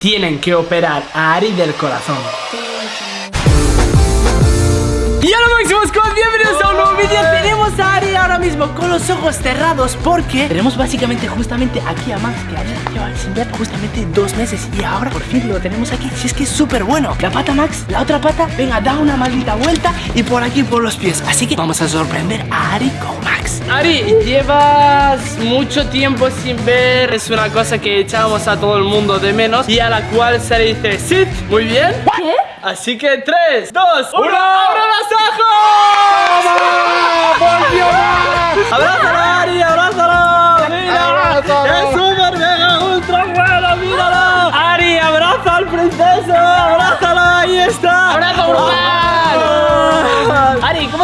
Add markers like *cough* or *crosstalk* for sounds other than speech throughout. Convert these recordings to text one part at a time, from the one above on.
tienen que operar a Ari del corazón. Squad, bienvenidos a un nuevo vídeo Tenemos a Ari ahora mismo con los ojos cerrados Porque tenemos básicamente justamente aquí a Max Que Ari lleva sin ver justamente dos meses Y ahora por fin lo tenemos aquí. Si es que es súper bueno. La pata Max, la otra pata, venga, da una maldita vuelta Y por aquí por los pies. Así que vamos a sorprender a Ari con Max. Ari, llevas mucho tiempo sin ver. Es una cosa que echábamos a todo el mundo de menos Y a la cual se le dice Sit, muy bien ¿Qué? Así que 3, 2, 1 ¡Abre los ojos! ¡Volvió más! ¡Abrázalo, Ari! ¡Abrázalo!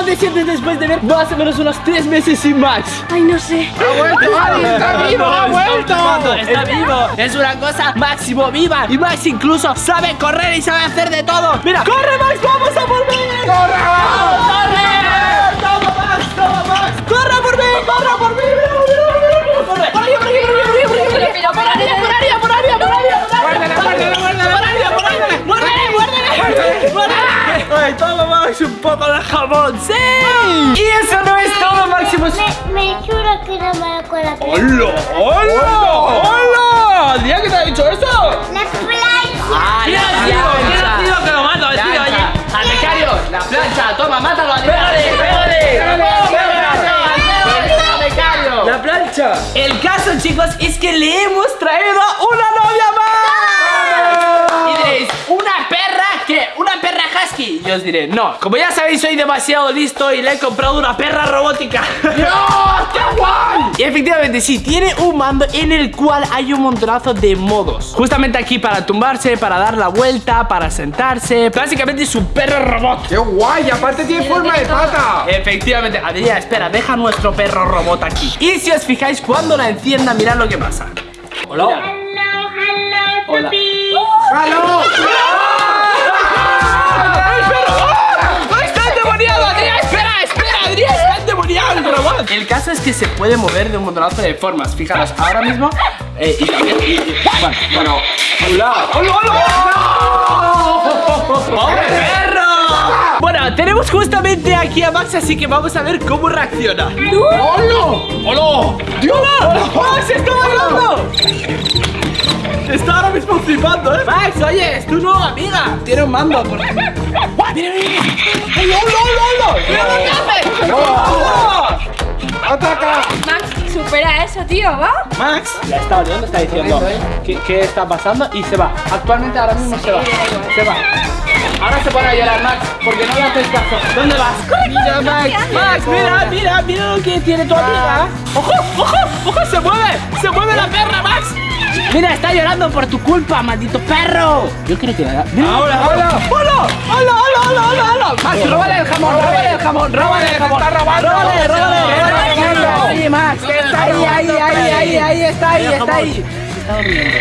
Brutal! Ari, ¿cómo te sientes después de ver más o menos unos 3 meses sin Max? Ay, no sé. ¡Ha vuelto, Ari! ¡Está vivo! ¡Ha vuelto! ¡Está vivo! Es una cosa máximo viva Y Max incluso sabe correr y sabe hacer de todo ¡Mira! ¡Corre, Max! ¡Vamos a por mí! ¡Corre! ¡Corre! ¡Toma, Max! ¡Toma, Max! ¡Corre por mí! ¡Corre por mí! ¡Ay, toma, Max! ¡Un poco de jamón! ¡Sí! Y eso no es todo, Máximo Me, me juro que no me lo la ¡Hola! ¡Hola! ¡Hola! ¿Día que te ha dicho eso? La playa. ¡Ah, ¿Quién ha sido? ¿Quién ha sido que lo mato? Tío, oye. ¡Al becario! ¡La plancha! ¡Toma, mátalo! ¡Pégale, pégale! ¡Pégale! ¡La plancha! El caso, chicos, es que le hemos traído una novia más. Y diréis, ¿una perra qué? ¿Una perra husky? Y os diré, no. Como ya sabéis, soy demasiado listo y le he comprado una perra robótica. ¡Dios! ¡Qué guay! Y efectivamente, sí, tiene un mando en el cual hay un montonazo de modos. Justamente aquí para tumbarse, para dar la vuelta, para sentarse. Básicamente es un perro robot. ¡Qué guay! Aparte tiene forma de pata. Efectivamente, Adrián, espera, deja nuestro perro robot aquí. Y si os fijáis, cuando la encienda, mirad lo que pasa. Hola. Hello, hello, Hola. ¡Está endemoniado el robot! El caso es que se puede mover de un montonazo de formas. Fijaros, ahora mismo. Eh, y también. y- y- bueno, bueno. ¡Hola! ¡Hola, hola! ¡Pobre perro! Bueno, tenemos justamente aquí a Max, así que vamos a ver cómo reacciona. ¡Hola! ¡Hola! ¡Dios! ¡Max está bailando! Está ahora mismo flipando, ¿eh? Max, oye, es tu nueva amiga. Tiene un mando. Por... *laughs* ¡Mira, mira, hola, hola, hola! ¡Mira lo que hace! Supera eso, tío, ¿va? Max la está oliendo, está diciendo ¿qué, qué está pasando y se va. Actualmente ahora mismo se va. Se va. Ahora se pone a llorar Max porque no le haces caso. ¿Dónde vas? mira Max, Max, mira, mira, mira lo que tiene tu amiga. ¡Ojo, ojo, ojo! ¡Se mueve! ¡Se mueve la perra, Max! Mira, está llorando por tu culpa, maldito perro. Yo creo que mira. Ahora, ahora. ¡Hola! ¡Hola, hola, hola, hola, hola! Max, róbale el jamón, róbale el jamón, róbale el jamón. Está robando. Róbale, róbale, róbale Max, que está ahí, ahí, ahí, ahí, ahí, está ahí, está ahí. Está durmiendo.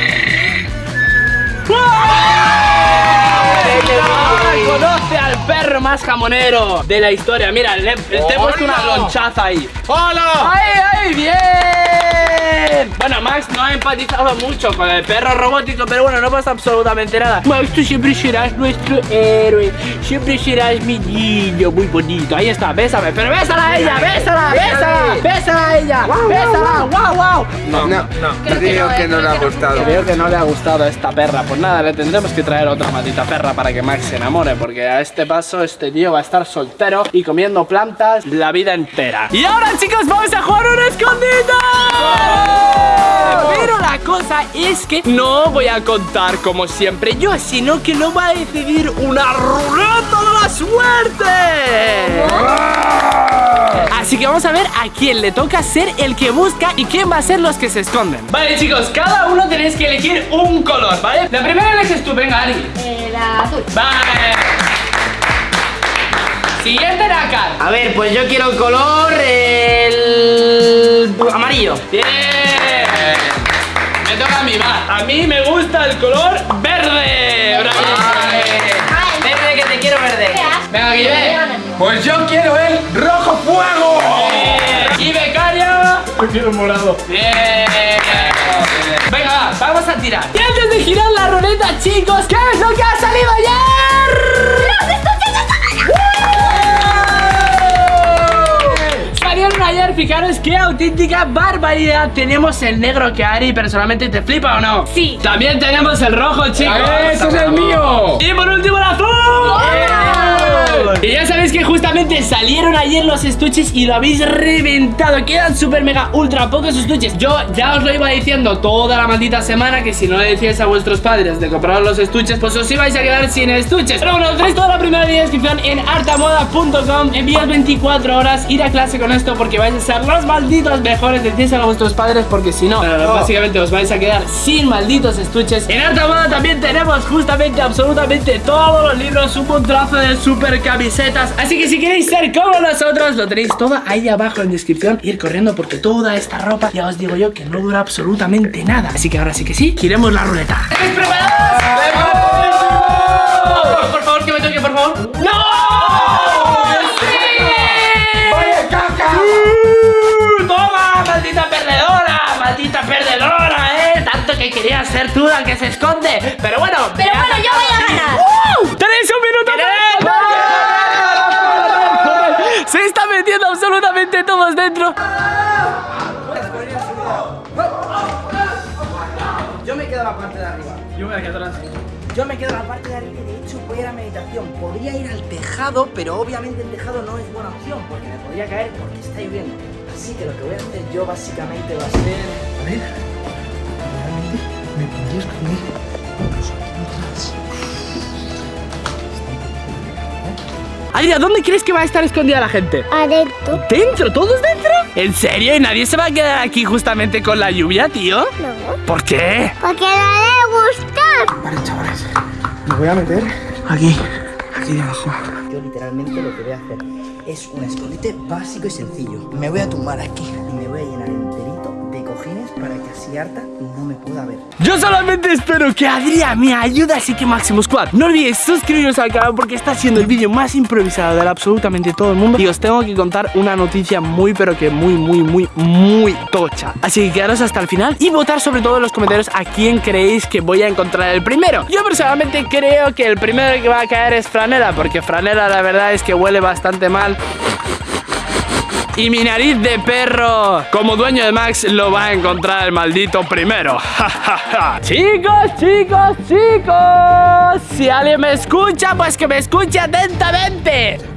Conoce al perro más jamonero de la historia. Mira, le, te he puesto una lonchaza ahí. ¡Hola! ¡Ay, ay, bien! Bueno, Max no ha empatizado mucho con el perro robótico, pero bueno, no pasa absolutamente nada. Max, tú siempre serás nuestro héroe. Siempre serás mi niño muy bonito. Ahí está, bésame. Pero bésala a ella, bésala, bésala, bésala a ella. Bésala, guau, guau. No, no, creo que no le ha gustado. Creo que no le ha gustado a esta perra. Pues nada, le tendremos que traer otra maldita perra para que Max se enamore. Porque a este paso, este tío va a estar soltero y comiendo plantas la vida entera. Y ahora, chicos, vamos a jugar un escondite. Pero la cosa es que no voy a contar como siempre yo, sino que lo va a decidir una ruleta de la suerte. Así que vamos a ver a quién le toca ser el que busca y quién va a ser los que se esconden. Vale, chicos, cada uno tenéis que elegir un color, ¿vale? La primera eliges tú, venga, Ari. Eh, la azul. Vale. Siguiente, Nakar. A ver, pues yo quiero el color el amarillo. Bien. Me toca a mí, va. A mí me gusta el color verde. Bravo. Verde que te quiero verde. Venga, aquí ve. Pues yo quiero el rojo fuego. Y becario. Yo quiero morado. Bien. Venga, va, vamos a a tirar. Y antes de girar la ruleta, chicos, ¿qué es lo que Fijaros qué auténtica barbaridad Tenemos el negro que Ari personalmente te flipa o no. Sí. También tenemos el rojo, chicos. ¡Ese es el mío! Y por último el azul Y ya sabéis que justamente salieron ayer los estuches y lo habéis reventado. Quedan super mega ultra pocos estuches. Yo ya os lo iba diciendo toda la maldita semana Que si no le decíais a vuestros padres de comprar los estuches Pues os ibais a quedar sin estuches. Pero bueno, tenéis toda la primera descripción en artamoda.com Envíos 24 horas, ir a clase con esto Porque vais a ser los malditos mejores. Decíselo a vuestros padres porque si no, básicamente os vais a quedar sin malditos estuches. En Artamoda también tenemos justamente absolutamente todos los libros Un montonazo de super camisetas Así que si queréis ser como nosotros Lo tenéis todo ahí abajo en descripción Ir corriendo porque toda esta ropa Ya os digo yo que no dura absolutamente nada Así que ahora sí que sí, giremos la ruleta ¿Estáis preparados? Por favor, que me toque, por favor ¡No! ¡Vaya caca! ¡Uh! ¡Toma, maldita perdedora! ¡Maldita perdedora, eh! Tanto que quería ser tú la que se esconde Pero bueno Pero bueno, yo voy a ganar. ¡Uh! ¡Tenéis un minuto para Se está metiendo absolutamente todos dentro Yo me quedo en la parte de arriba. Yo me quedo atrás Yo me quedo en la parte de arriba y de hecho voy a ir a meditación. Podría ir al tejado, pero obviamente el tejado no es buena opción porque me podría caer porque está lloviendo. Así que lo que voy a hacer yo básicamente va a ser. A ver. Realmente me podría esconder. incluso aquí detrás. Adria, ¿dónde crees que va a estar escondida la gente? Adentro. ¿Dentro? ¿Todos dentro? ¿En serio? ¿Y nadie se va a quedar aquí justamente con la lluvia, tío? No. ¿Por qué? Porque no le gusta. Vale, chavales. Me voy a meter aquí. Aquí debajo. Yo literalmente lo que voy a hacer es un escondite básico y sencillo. Me voy a tumbar aquí y me voy a llenar cojines para que así harta no me pueda ver. Yo solamente espero que Adrián me ayude, así que Máximo Squad, no olvidéis suscribiros al canal porque está siendo el vídeo más improvisado de absolutamente todo el mundo y os tengo que contar una noticia muy pero que muy muy muy muy tocha. Así que quedaros hasta el final y votar sobre todo en los comentarios a quién creéis que voy a encontrar el primero. Yo personalmente creo que el primero que va a caer es Franela porque Franela la verdad es que huele bastante mal. Y mi nariz de perro, como dueño de Max, lo va a encontrar el maldito primero. *laughs* Chicos, chicos, chicos. Si alguien me escucha, pues que me escuche atentamente.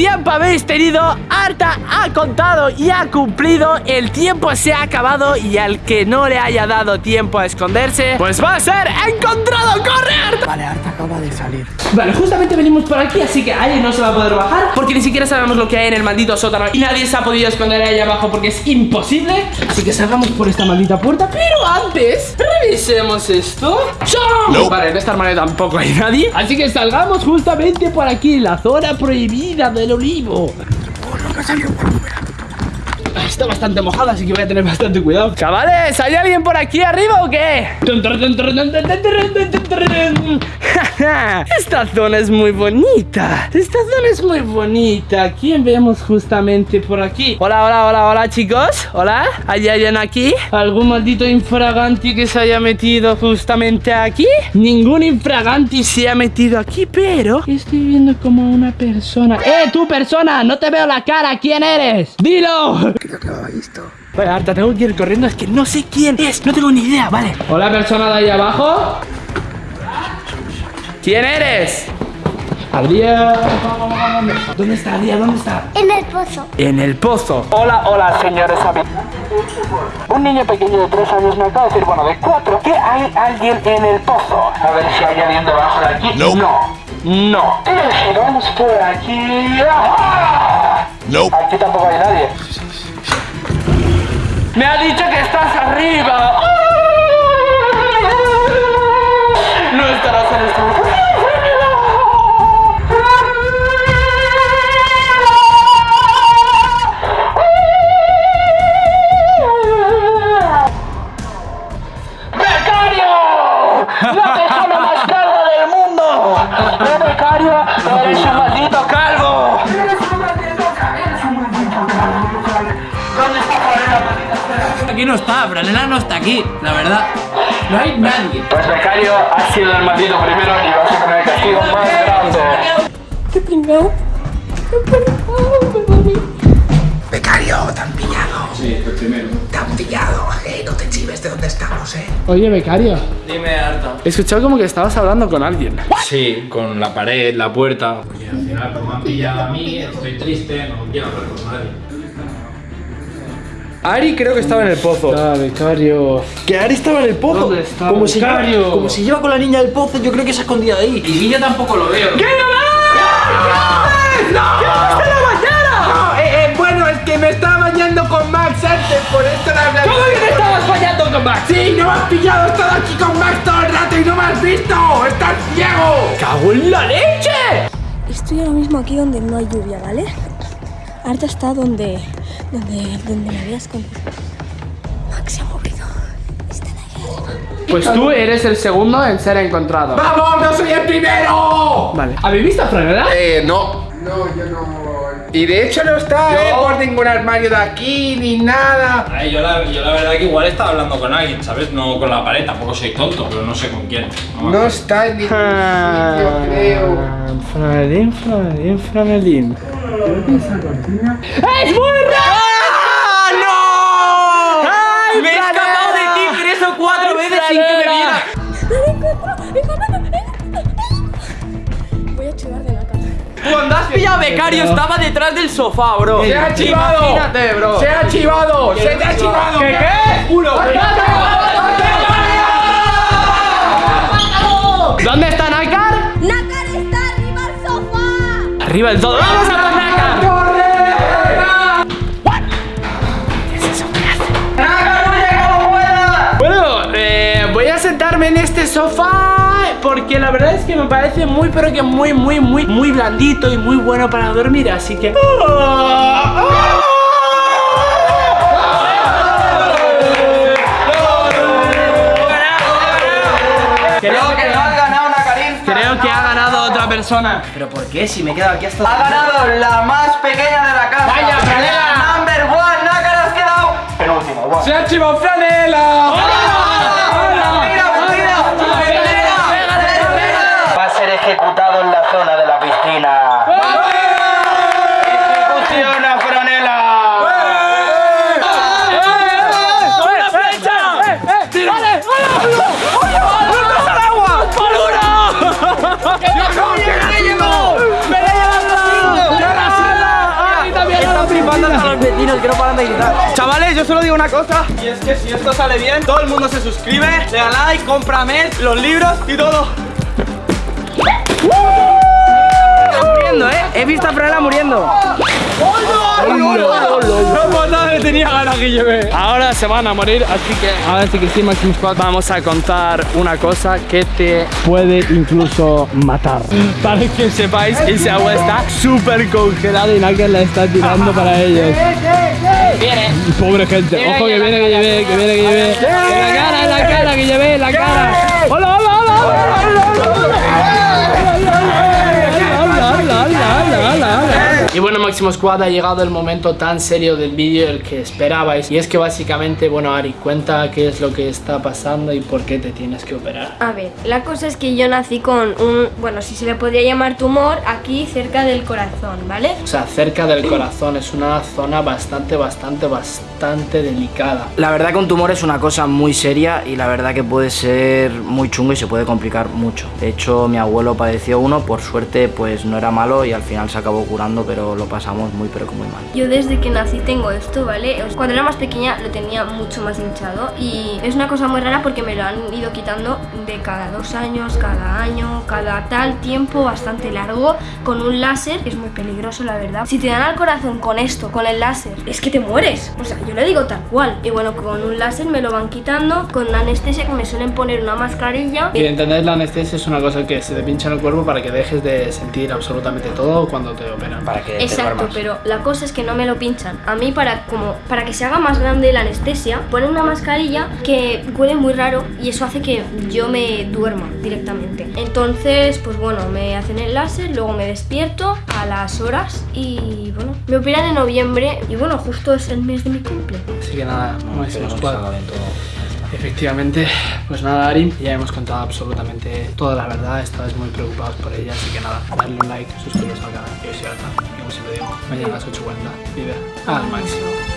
Tiempo habéis tenido, Arta ha contado y ha cumplido, el tiempo se ha acabado y al que no le haya dado tiempo a esconderse, pues va a ser encontrado, corre Arta. Vale, Arta acaba de salir. Vale, justamente venimos por aquí, así que alguien no se va a poder bajar Porque ni siquiera sabemos lo que hay en el maldito sótano Y nadie se ha podido esconder ahí abajo porque es imposible Así que salgamos por esta maldita puerta Pero antes, revisemos esto ¡Chao! Vale, en esta armario tampoco hay nadie Así que salgamos justamente por aquí La zona prohibida del olivo. Ah, Está bastante mojada, así que voy a tener bastante cuidado. Chavales, ¿hay alguien por aquí arriba o qué? Esta zona es muy bonita. Esta zona es muy bonita. ¿Quién vemos justamente por aquí? Hola, hola, hola, hola, chicos. Hola. ¿Hay alguien aquí? ¿Algún maldito infraganti que se haya metido justamente aquí? Ningún infraganti se ha metido aquí, pero estoy viendo como una persona. ¡Eh, tú persona! No te veo la cara. ¿Quién eres? ¡Dilo! Vale, Arta, tengo que ir corriendo, es que no sé quién es, no tengo ni idea, vale. Hola, persona de ahí abajo. ¿Quién eres? Adrián. ¿Dónde está Adrián? ¿Dónde está? En el pozo. En el pozo. Hola, hola, señores. Un niño pequeño de tres años me acaba de decir, bueno, de cuatro, que hay alguien en el pozo. A ver si hay alguien debajo de aquí. No. No. Pero si vamos por aquí. ¡Ah! Aquí tampoco hay nadie. Me ha dicho que estás arriba. No el maldito primero y vas a tener el castigo más grande. Becario, te han pillado. Sí, el primero. Te han pillado. Eh, no te chives de dónde estamos, eh. Oye, becario. Dime, Arta. He escuchado como que estabas hablando con alguien. Sí, con la pared, la puerta. Porque al final, como han pillado a mí, estoy triste, no quiero hablar con nadie. Ari creo que estaba en el pozo. Ah, becario. Que Ari estaba en el pozo. ¿Dónde está, como, se lleva, como se lleva con la niña del pozo, yo creo que se ha escondido ahí. Y yo tampoco lo veo. ¡No! Eh, eh, bueno, es que me estaba bañando con Max antes, por esto la verdad. ¿Cómo que te estabas fallando con Max? Sí, no me has pillado, he estado aquí con Max todo el rato y no me has visto. ¡Estás ciego! ¡Cago en la leche! Estoy ahora mismo aquí donde no hay lluvia, ¿vale? Arta está donde, donde, donde me había escondido. Max se ha movido. Están ahí arriba. Pues tú eres el segundo en ser encontrado. ¡Vamos, no soy el primero! Vale. ¿Habéis visto a Franela? Eh, no. No, yo no. Y de hecho no está, eh, por ningún armario de aquí ni nada. Ay, yo, la, yo la verdad que igual estaba hablando con alguien, ¿sabes? No con la pared, tampoco soy tonto, pero no sé con quién. No No está en ningún Ah, sitio, creo. Franelín, Franelín, Franelín. ¡Es muy raro! Becario estaba detrás del sofá, bro. ¡Se ha chivado! Imagínate, bro. ¡Se ha chivado! ¡Se te ha chivado! ¿Qué qué? Juro, ¿Dónde está Nakar? Nácar está arriba al sofá. Arriba del todo. ¡Vamos a por Nakar! Bueno, eh, voy a sentarme en este sofá porque la verdad es que me parece muy, pero que muy, muy, muy, muy blandito y muy bueno para dormir, así que... Creo que no has ganado una Karim. Creo que ha ganado otra persona. ¿Pero por qué? Si me he quedado aquí hasta... Ha ganado la más pequeña de la casa. Vaya, Franela. Number one, Nácar has quedado. ¡Se ha chivado Franela! Están flipando a los vecinos que no paran de gritar. Chavales, yo solo digo una cosa y es que si esto sale bien, todo el mundo se suscribe, le da like, compra mes, los libros y todo. Muriendo, ¿eh? He visto a Franela muriendo. No le tenía ganas que llevé. Ahora se van a morir, así que ahora sí que sí, Maximus Squad, vamos a contar una cosa que te puede incluso matar. Para que sepáis que ese agua está súper congelada y Naka la está tirando para ellos. *laughs* Viene. Pobre gente, ojo que viene, que lleve, que viene, que lleve. La cara, la cara, que lleve, la cara. Y bueno, Máximo Squad, ha llegado el momento tan serio del vídeo, el que esperabais. Y es que básicamente, bueno, Ari, cuenta qué es lo que está pasando y por qué te tienes que operar. A ver, la cosa es que yo nací con un, bueno, si se le podría llamar tumor, aquí cerca del corazón, ¿vale? O sea, cerca del corazón es una zona bastante, bastante, bastante delicada. La verdad que un tumor es una cosa muy seria y la verdad que puede ser muy chungo y se puede complicar mucho. De hecho, mi abuelo padeció uno, por suerte pues no era malo y al final se acabó curando, pero lo pasamos muy pero que muy mal. Yo desde que nací tengo esto, ¿vale? Cuando era más pequeña lo tenía mucho más hinchado y es una cosa muy rara porque me lo han ido quitando de cada dos años, cada año, cada tal tiempo bastante largo con un láser, que es muy peligroso la verdad. Si te dan al corazón con esto, con el láser, es que te mueres. O sea, yo lo digo tal cual. Y bueno, con un láser me lo van quitando, con una anestesia que me suelen poner una mascarilla. Y entender la anestesia es una cosa que se te pincha en el cuerpo para que dejes de sentir absolutamente todo cuando te operan. Para que Exacto, pero la cosa es que no me lo pinchan. A mí para como para que se haga más grande la anestesia, ponen una mascarilla que huele muy raro y eso hace que yo me duerma directamente. Entonces, pues bueno, me hacen el láser, luego me despierto a las horas y bueno, me operan en noviembre y bueno, justo es el mes de mi cumple. Así que nada, Máximo Squad. Efectivamente, pues nada, Ari, ya hemos contado absolutamente toda la verdad. Estabais muy preocupados por ella, así que nada, darle un like, suscribiros al canal. Yo soy Alta, siempre digo, mañana a las 8.40, vive al máximo.